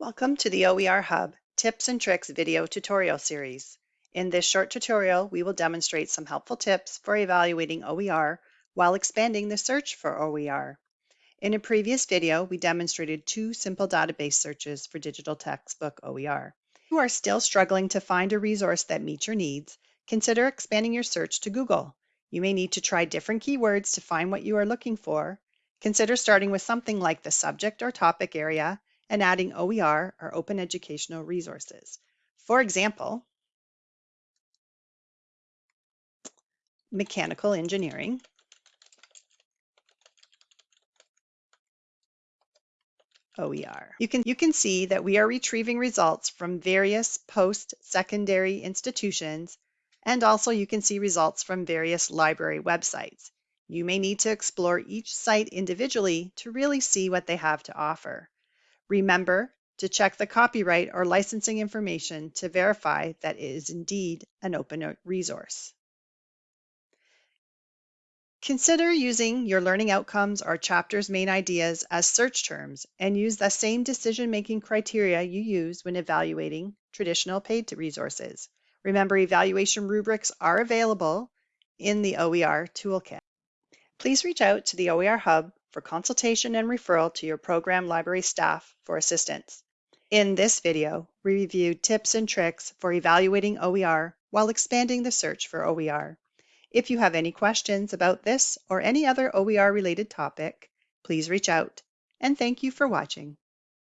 Welcome to the OER Hub Tips and Tricks video tutorial series. In this short tutorial, we will demonstrate some helpful tips for evaluating OER while expanding the search for OER. In a previous video, we demonstrated two simple database searches for digital textbook OER. If you are still struggling to find a resource that meets your needs, consider expanding your search to Google. You may need to try different keywords to find what you are looking for. Consider starting with something like the subject or topic area and adding OER or Open Educational Resources. For example, mechanical engineering, OER. You can, you can see that we are retrieving results from various post-secondary institutions and also you can see results from various library websites. You may need to explore each site individually to really see what they have to offer. Remember to check the copyright or licensing information to verify that it is indeed an open resource. Consider using your learning outcomes or chapter's main ideas as search terms and use the same decision-making criteria you use when evaluating traditional paid resources. Remember, evaluation rubrics are available in the OER Toolkit. Please reach out to the OER Hub for consultation and referral to your program library staff for assistance. In this video, we reviewed tips and tricks for evaluating OER while expanding the search for OER. If you have any questions about this or any other OER related topic, please reach out. And thank you for watching.